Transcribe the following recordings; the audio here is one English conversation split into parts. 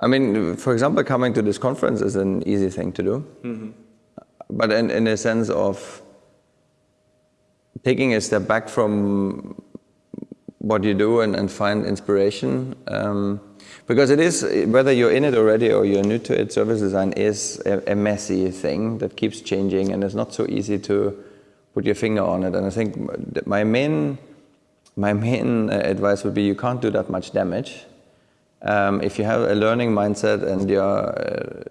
I mean, for example, coming to this conference is an easy thing to do. But in, in a sense of taking a step back from what you do and, and find inspiration. Um, because it is, whether you're in it already or you're new to it, service design is a, a, messy thing that keeps changing and it's not so easy to put your finger on it. And I think my main, my main advice would be you can't do that much damage. Um, if you have a learning mindset and you're, uh,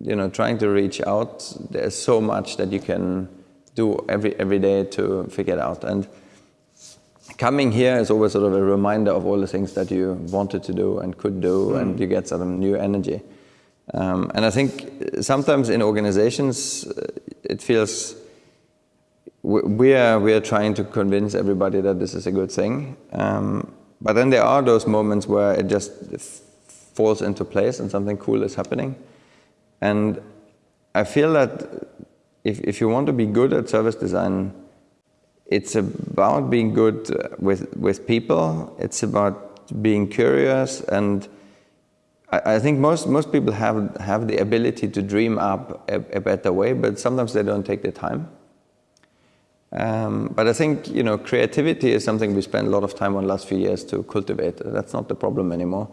you know, trying to reach out, there's so much that you can do every, every day to figure it out. And coming here is always sort of a reminder of all the things that you wanted to do and could do, mm. and you get sort of new energy. Um, and I think sometimes in organizations, uh, it feels we are, we are trying to convince everybody that this is a good thing. Um, but then there are those moments where it just falls into place and something cool is happening. And I feel that if, if you want to be good at service design, it's about being good with, with people. It's about being curious. And I, I think most, most people have, have the ability to dream up a, a better way, but sometimes they don't take the time. Um, but I think you know creativity is something we spend a lot of time on the last few years to cultivate. That's not the problem anymore.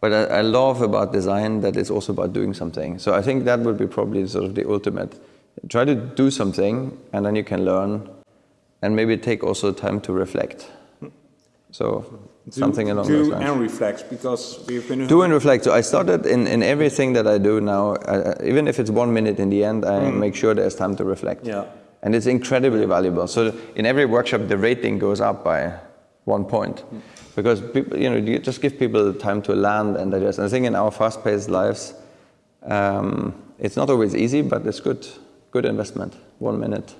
But I, I love about design that it's also about doing something. So I think that would be probably sort of the ultimate try to do something and then you can learn and maybe take also time to reflect. So do, something along do those lines. Do and reflect because we've been... Do and reflect. So I started in, in everything that I do now, uh, even if it's one minute in the end, I mm. make sure there's time to reflect. Yeah. And it's incredibly valuable. So in every workshop, the rating goes up by one point. Because people, you know, you just give people time to land and digest. And I think in our fast-paced lives, um, it's not always easy, but it's good good investment, one minute.